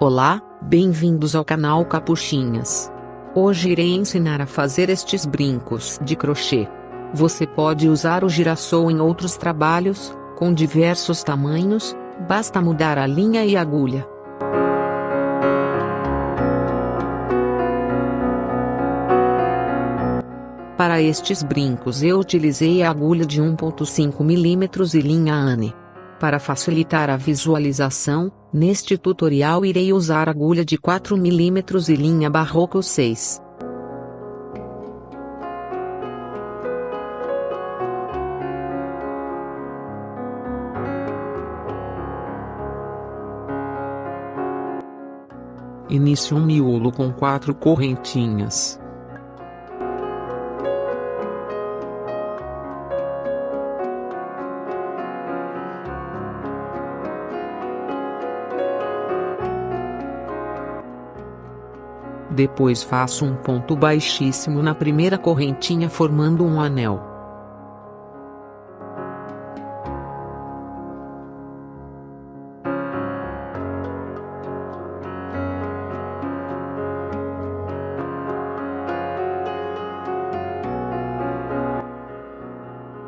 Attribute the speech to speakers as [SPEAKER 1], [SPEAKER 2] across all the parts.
[SPEAKER 1] Olá, bem-vindos ao canal Capuchinhas. Hoje irei ensinar a fazer estes brincos de crochê. Você pode usar o girassol em outros trabalhos, com diversos tamanhos, basta mudar a linha e agulha. Para estes brincos eu utilizei a agulha de 1.5 mm e linha Anne. Para facilitar a visualização, neste tutorial irei usar agulha de 4 mm e linha Barroco 6.
[SPEAKER 2] Inicie um miolo com quatro correntinhas. Depois faço um ponto baixíssimo na primeira correntinha formando um anel.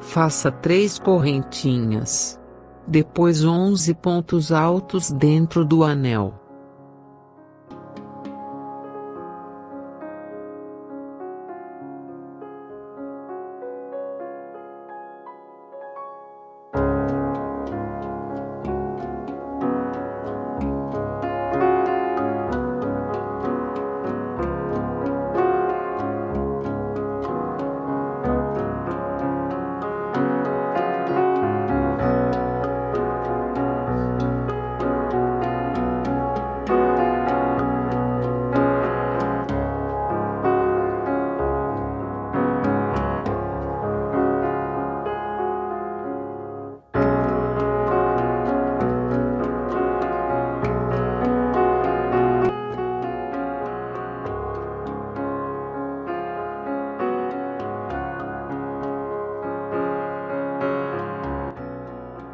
[SPEAKER 2] Faça três correntinhas. Depois 11 pontos altos dentro do anel.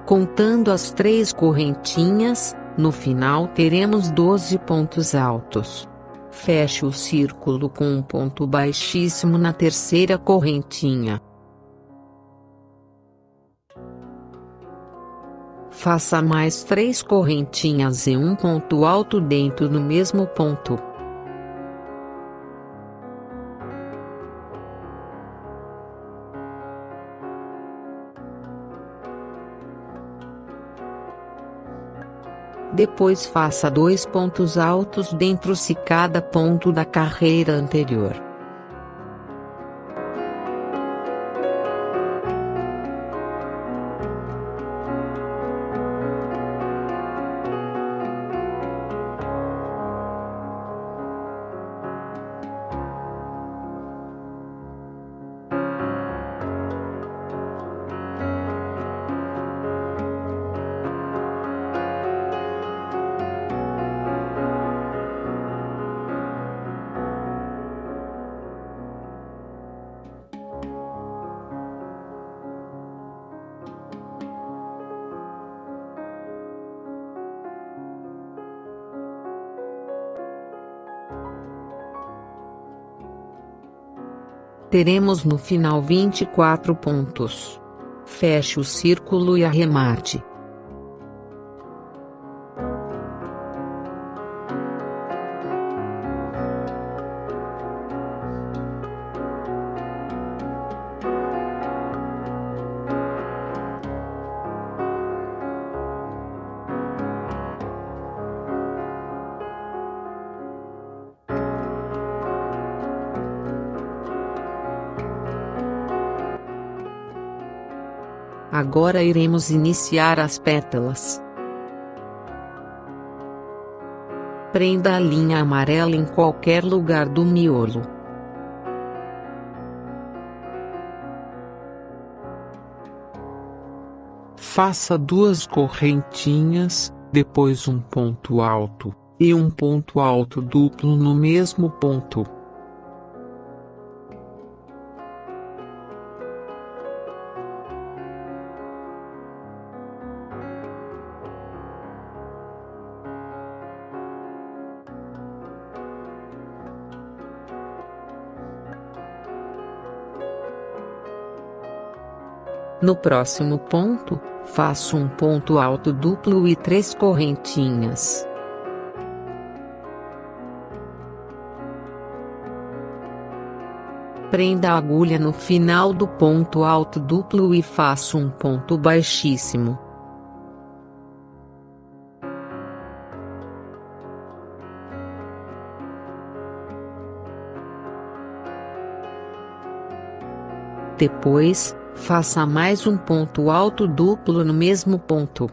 [SPEAKER 2] Contando as três correntinhas, no final teremos 12 pontos altos. Feche o círculo com um ponto baixíssimo na terceira correntinha. Faça mais três correntinhas e um ponto alto dentro do mesmo ponto. Depois faça dois pontos altos dentro se cada ponto da carreira anterior. Teremos no final 24 pontos. Feche o círculo e arremate. Agora iremos iniciar as pétalas. Prenda a linha amarela em qualquer lugar do miolo. Faça duas correntinhas, depois um ponto alto, e um ponto alto duplo no mesmo ponto.
[SPEAKER 1] No próximo ponto, faço um ponto alto duplo e três correntinhas. Prenda a agulha no final do ponto alto duplo e faço um ponto baixíssimo. Depois, faça mais um ponto alto duplo no mesmo ponto.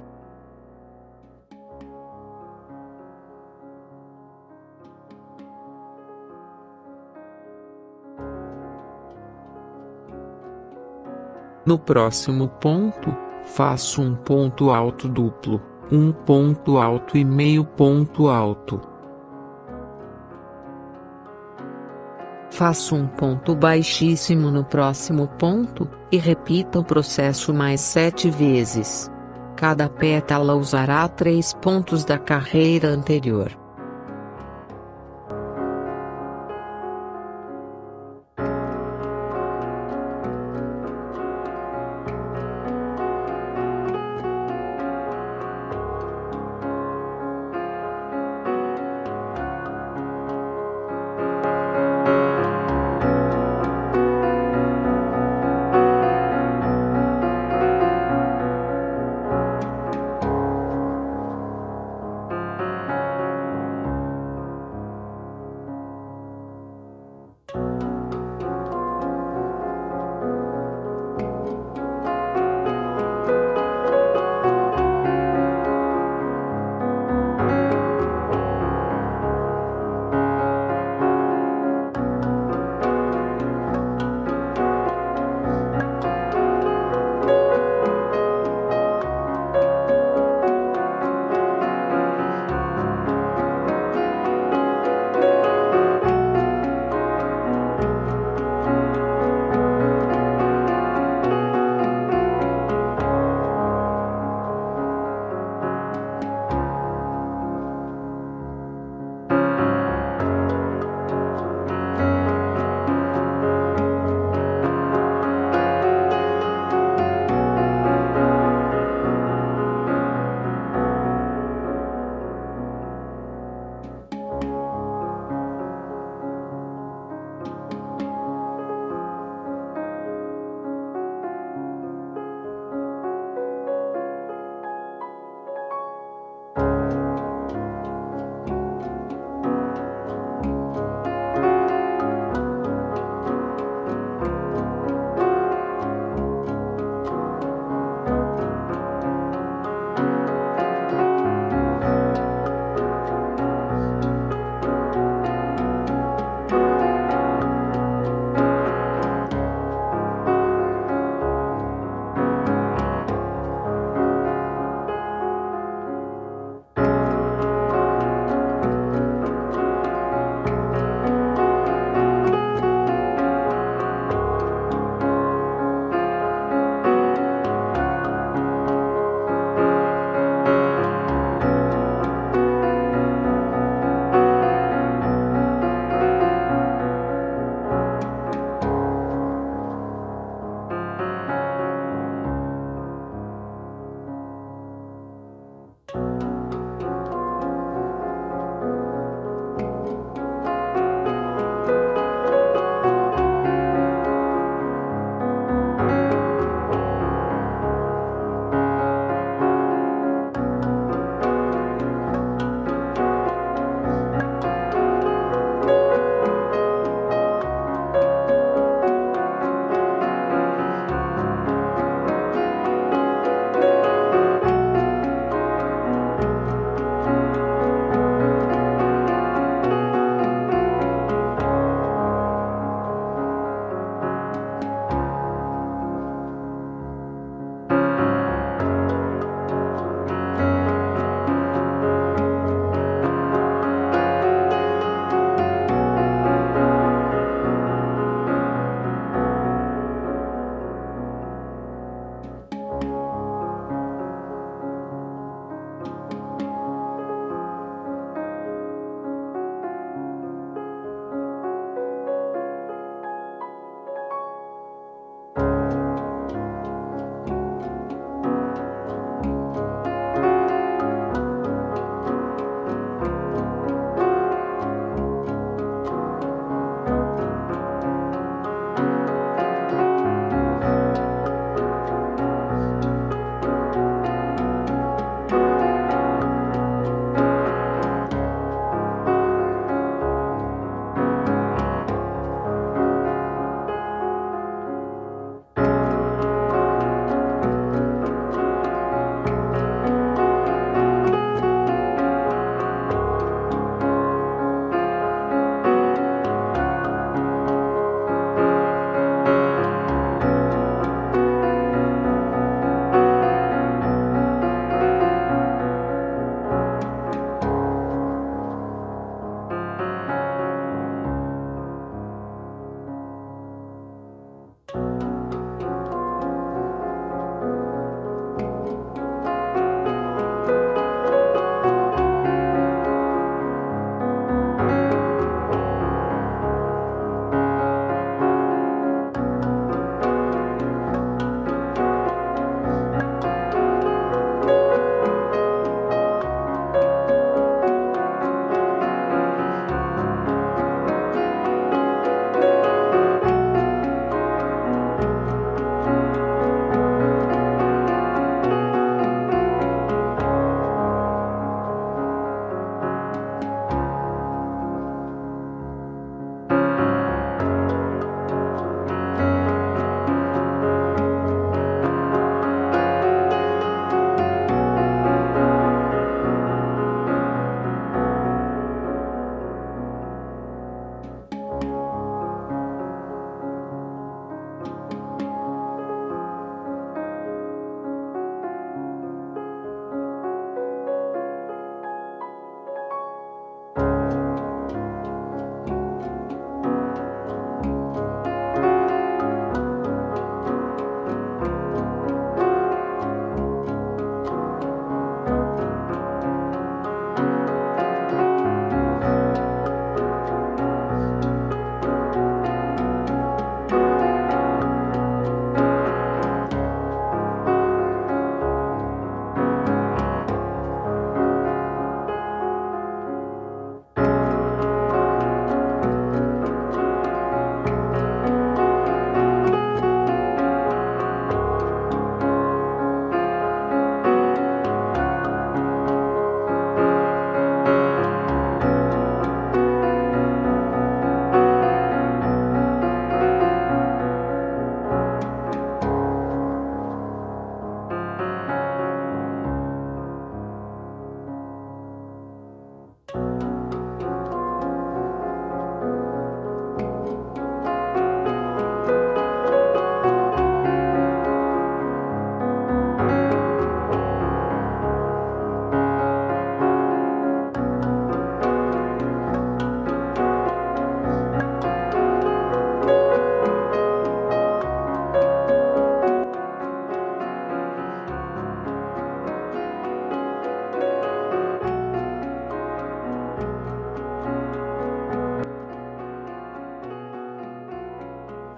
[SPEAKER 2] No próximo ponto, faço um ponto alto duplo, um ponto alto e meio ponto alto.
[SPEAKER 1] Faço um ponto baixíssimo no próximo ponto, e repita o processo mais sete vezes. Cada pétala usará três pontos da carreira anterior.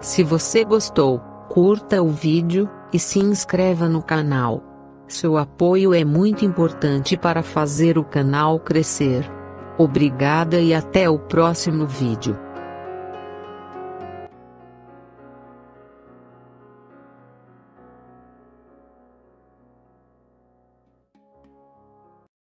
[SPEAKER 1] Se você gostou, curta o vídeo, e se inscreva no canal. Seu apoio é muito importante para fazer o canal crescer. Obrigada e até o próximo vídeo.